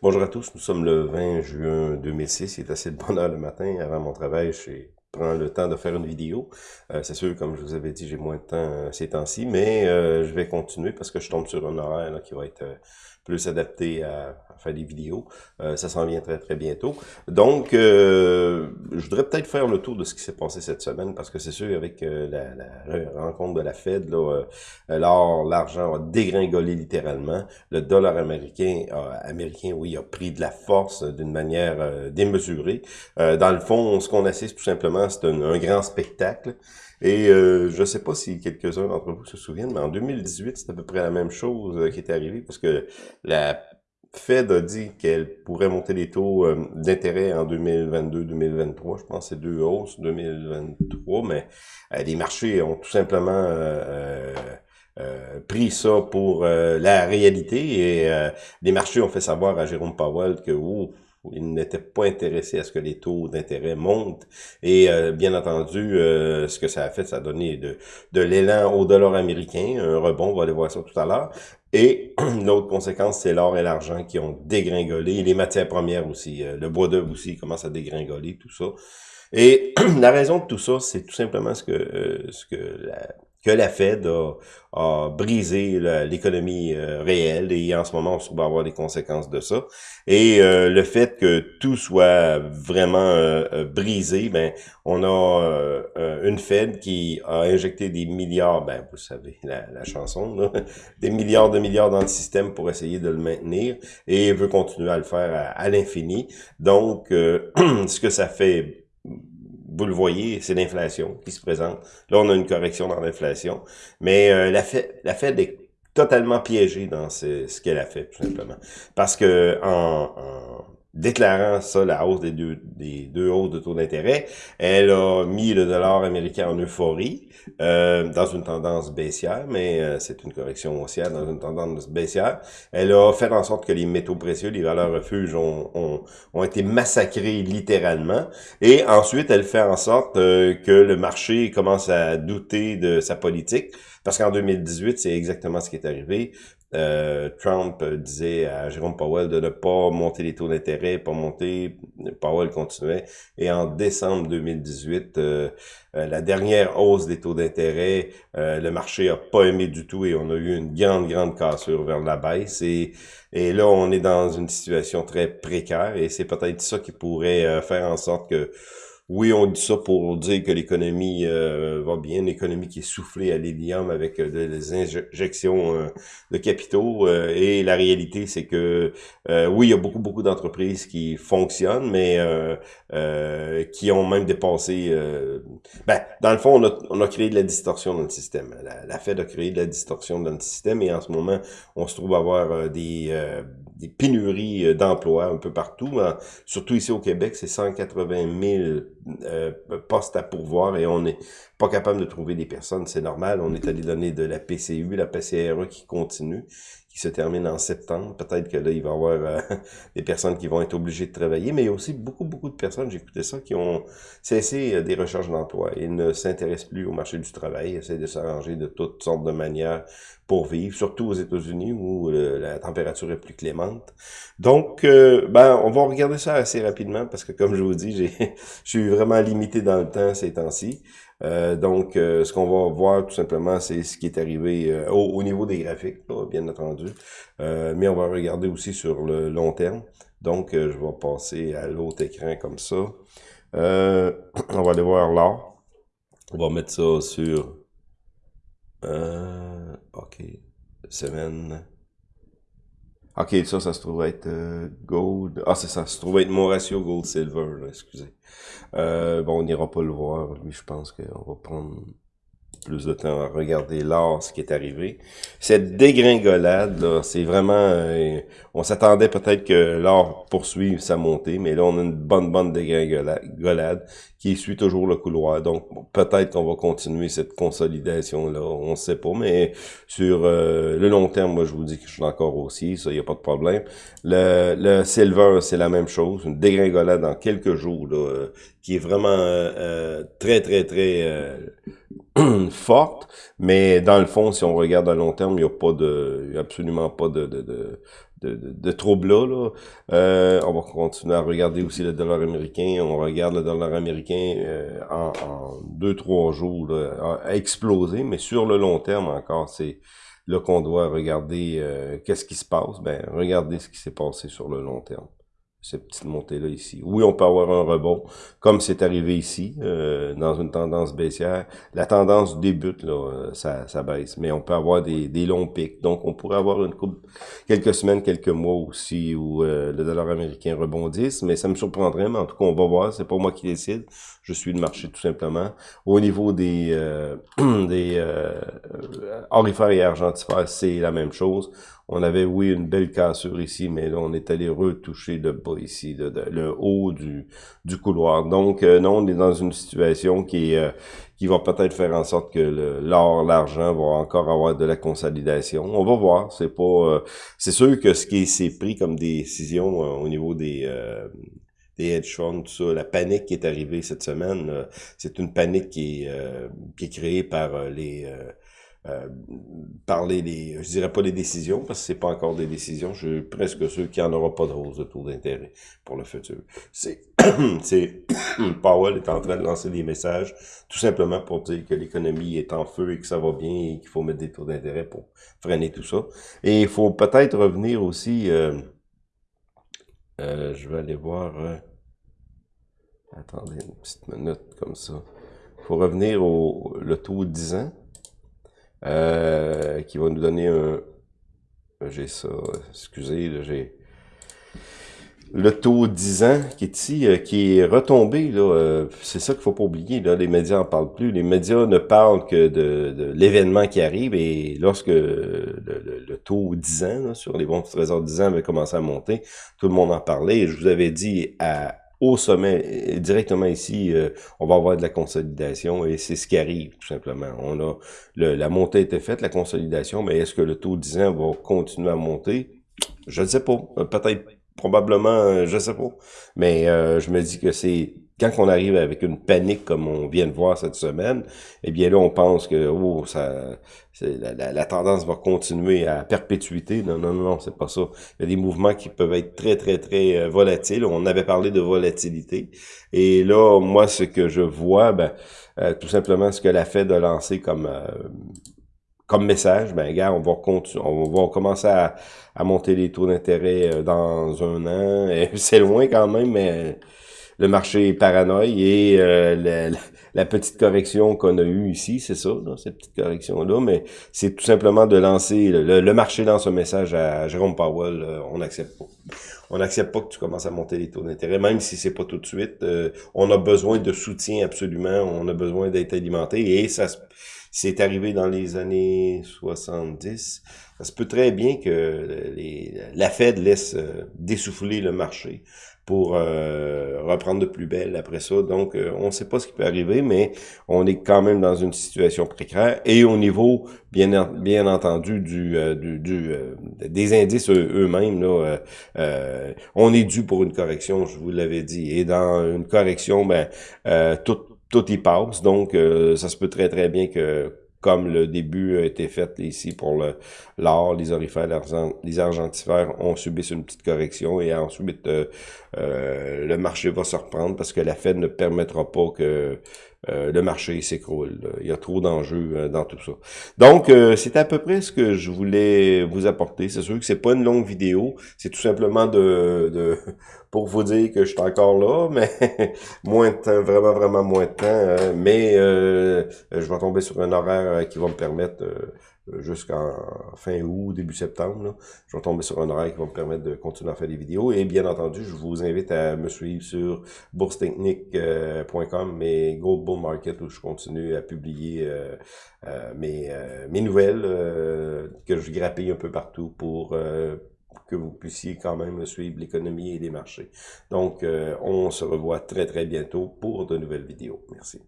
Bonjour à tous, nous sommes le 20 juin 2006, il est assez de bonne heure le matin, avant mon travail, je prends le temps de faire une vidéo. Euh, c'est sûr, comme je vous avais dit, j'ai moins de temps euh, ces temps-ci, mais euh, je vais continuer parce que je tombe sur un horaire qui va être plus adapté à, faire des vidéos. Euh, ça s'en vient très très bientôt. Donc, euh, je voudrais peut-être faire le tour de ce qui s'est passé cette semaine, parce que c'est sûr, avec euh, la, rencontre de la Fed, là, l'argent a dégringolé littéralement. Le dollar américain, américain, oui, a pris de la force d'une manière démesurée. dans le fond, ce qu'on assiste tout simplement, c'est un grand spectacle. Et euh, je ne sais pas si quelques-uns d'entre vous se souviennent, mais en 2018, c'est à peu près la même chose euh, qui était arrivée, parce que la Fed a dit qu'elle pourrait monter les taux euh, d'intérêt en 2022-2023. Je pense que c'est deux hausses 2023, mais les marchés ont tout simplement pris ça pour la réalité et les marchés ont fait savoir à Jérôme Powell que oh, il n'était pas intéressé à ce que les taux d'intérêt montent. Et euh, bien entendu, euh, ce que ça a fait, ça a donné de, de l'élan au dollar américain, un rebond, on va aller voir ça tout à l'heure. Et l'autre conséquence, c'est l'or et l'argent qui ont dégringolé, les matières premières aussi. Euh, le bois d'œuvre aussi commence à dégringoler, tout ça. Et la raison de tout ça, c'est tout simplement ce que, ce que la, que la Fed a, brisé l'économie euh, réelle et en ce moment, on va avoir des conséquences de ça. Et euh, le fait que tout soit vraiment euh, brisé, ben on a une Fed qui a injecté des milliards, ben vous savez la, chanson, des milliards de milliards dans le système pour essayer de le maintenir et veut continuer à le faire à, à l'infini. Donc, ce que ça fait vous le voyez, c'est l'inflation qui se présente. Là, on a une correction dans l'inflation. Mais euh, la, Fed, la Fed est totalement piégée dans ce, qu'elle a fait, tout simplement. Parce que en, en déclarant ça, la hausse des deux, des deux hausses de taux d'intérêt, elle a mis le dollar américain en euphorie, euh, dans une tendance baissière, mais euh, c'est une correction haussière dans une tendance baissière. Elle a fait en sorte que les métaux précieux, les valeurs refuges ont, ont, ont été massacrés littéralement. Et ensuite, elle fait en sorte euh, que le marché commence à douter de sa politique, parce qu'en 2018, c'est exactement ce qui est arrivé. Euh, Trump disait à Jérôme Powell de ne pas monter les taux d'intérêt, pas monter. Powell continuait. Et en décembre 2018, euh, euh, la dernière hausse des taux d'intérêt, le marché a pas aimé du tout et on a eu une grande, grande cassure vers la baisse. Et, et là, on est dans une situation très précaire et c'est peut-être ça qui pourrait faire en sorte que oui, on dit ça pour dire que l'économie euh, va bien, l'économie qui est soufflée à l'hélium avec euh, des injections euh, de capitaux. et la réalité, c'est que oui, il y a beaucoup, beaucoup d'entreprises qui fonctionnent, mais qui ont même dépassé... ben, dans le fond, on a, on a, créé de la distorsion dans le système. La, la Fed a créé de la distorsion dans le système et en ce moment, on se trouve avoir des des pénuries euh, d'emplois un peu partout. Hein. Surtout ici au Québec, c'est 180 000 euh, postes à pourvoir et on n'est pas capable de trouver des personnes. C'est normal. On est allé donner de la PCU, la PCRE qui continue qui se termine en septembre. Peut-être que là, il va y avoir euh, des personnes qui vont être obligées de travailler, mais il y a aussi beaucoup, beaucoup de personnes, j'écoutais ça, qui ont cessé euh, des recherches d'emploi. Ils ne s'intéressent plus au marché du travail, essaient de s'arranger de toutes sortes de manières pour vivre, surtout aux États-Unis où euh, la température est plus clémente. Donc, ben, on va regarder ça assez rapidement parce que, comme je vous dis, je suis vraiment limité dans le temps ces temps-ci. Euh, donc, euh, ce qu'on va voir tout simplement, c'est ce qui est arrivé euh, au, niveau des graphiques, bien entendu. mais on va regarder aussi sur le long terme. Donc, je vais passer à l'autre écran comme ça. on va aller voir là. On va mettre ça sur... OK. Semaine... OK, ça, ça se trouve être euh, gold. Ah, c'est ça, ça se trouve être mon ratio gold-silver, excusez. Euh, bon, on n'ira pas le voir. Lui, je pense qu'on va prendre plus de temps à regarder l'or, ce qui est arrivé. Cette dégringolade, là, c'est vraiment... Euh, on s'attendait peut-être que l'or poursuive sa montée, mais là, on a une bonne, bonne dégringolade qui suit toujours le couloir. Donc, peut-être qu'on va continuer cette consolidation-là, on ne sait pas, mais sur euh, le long terme, moi, je vous dis que je suis encore aussi, ça, il n'y a pas de problème. Le, le silver, c'est la même chose, une dégringolade dans quelques jours, là, euh, qui est vraiment très, très, très forte, mais dans le fond, si on regarde à long terme, il n'y a pas de, absolument pas de, de, de, de, troubles-là. Là. Euh, on va continuer à regarder aussi le dollar américain. On regarde le dollar américain euh, en, en, deux, trois jours là, a mais sur le long terme encore, c'est là qu'on doit regarder euh, qu'est-ce qui se passe. Ben, regardez ce qui s'est passé sur le long terme cette petite montée-là ici. Oui, on peut avoir un rebond, comme c'est arrivé ici, euh, dans une tendance baissière. La tendance débute, là, euh, ça, ça baisse, mais on peut avoir des, des longs pics. Donc, on pourrait avoir une quelques semaines, quelques mois aussi, où euh, le dollar américain rebondisse, mais ça me surprendrait, mais en tout cas, on va voir, c'est pas moi qui décide. Je suis le marché, tout simplement. Au niveau des, des euh, orifères et argentifères, c'est la même chose. On avait, oui, une belle cassure ici, mais là, on est allé retoucher le ici, le haut du, du couloir. Donc, euh, non, on est dans une situation qui, euh, qui va peut-être faire en sorte que l'or, l'argent va encore avoir de la consolidation. On va voir. C'est pas, euh, c'est sûr que ce qui s'est pris comme décision au niveau des des hedge funds, tout ça, la panique qui est arrivée cette semaine, c'est une panique qui est, qui est créée par les euh, parler des, je dirais pas des décisions, parce que c'est pas encore des décisions, je suis presque sûr qu'il n'y en aura pas de hausse de taux d'intérêt pour le futur. C'est, c'est, Powell est en train de lancer des messages, tout simplement pour dire que l'économie est en feu et que ça va bien et qu'il faut mettre des taux d'intérêt pour freiner tout ça. Et il faut peut-être revenir aussi, euh, euh, je vais aller voir, attendez une petite minute comme ça. Il faut revenir au le taux de 10 ans. Euh, qui va nous donner un... J'ai ça, excusez, j'ai... Le taux 10 ans qui est ici, euh, qui est retombé, là, euh, c'est ça qu'il faut pas oublier, là, les médias en parlent plus. Les médias ne parlent que de, l'événement qui arrive et lorsque le, taux 10 ans, sur les bons trésors 10 ans avait commencé à monter, tout le monde en parlait et je vous avais dit à au sommet, directement ici, euh, on va avoir de la consolidation et c'est ce qui arrive, tout simplement. On a le, La montée était faite, la consolidation, mais est-ce que le taux 10 ans va continuer à monter? Je ne sais pas. Euh, peut-être, probablement, euh, je ne sais pas. Mais je me dis que c'est quand on arrive avec une panique comme on vient de voir cette semaine, eh bien là, on pense que oh, ça, la, la, tendance va continuer à perpétuité. Non, non, non, c'est pas ça. Il y a des mouvements qui peuvent être très, très, très euh, volatiles. On avait parlé de volatilité. Et là, moi, ce que je vois, ben, euh, tout simplement ce que la Fed a lancé comme euh, comme message, ben gars, on va continuer, on va commencer à, à monter les taux d'intérêt dans un an. C'est loin quand même, mais le marché paranoïe et euh, la, petite correction qu'on a eue ici, c'est ça, cette petite correction-là, mais c'est tout simplement de lancer, le, marché lance un message à Jérôme Powell, euh, on n'accepte pas. On n'accepte pas que tu commences à monter les taux d'intérêt, même si c'est pas tout de suite. Euh, on a besoin de soutien absolument, on a besoin d'être alimenté et ça c'est arrivé dans les années 70. Ça se peut très bien que la Fed laisse dessouffler le marché pour euh, reprendre de plus belle après ça. Donc, euh, on ne sait pas ce qui peut arriver, mais on est quand même dans une situation précaire. Et au niveau, bien, bien entendu, du, euh, du, des indices eux-mêmes, là, on est dû pour une correction, je vous l'avais dit. Et dans une correction, ben, tout, tout y passe. Donc, ça se peut très, très bien que comme le début a été fait ici pour l'or, les orifères, les argentifères ont subi une petite correction et ensuite euh, euh, le marché va se reprendre parce que la Fed ne permettra pas que euh, le marché s'écroule. Il y a trop d'enjeux dans tout ça. Donc, c'est à peu près ce que je voulais vous apporter. C'est sûr que c'est pas une longue vidéo. C'est tout simplement de, de pour vous dire que je suis encore là, mais moins de temps, vraiment, vraiment moins de temps. Hein. mais euh, je vais tomber sur un horaire euh, qui va me permettre, euh, jusqu'en fin août, début septembre, là, je vais tomber sur un horaire qui va me permettre de continuer à faire des vidéos. Et bien entendu, je vous invite à me suivre sur boursetechnique.com et Gold Market où je continue à publier mes, mes nouvelles que je grappille un peu partout pour que vous puissiez quand même suivre l'économie et les marchés. Donc, euh, on se revoit très, très bientôt pour de nouvelles vidéos. Merci.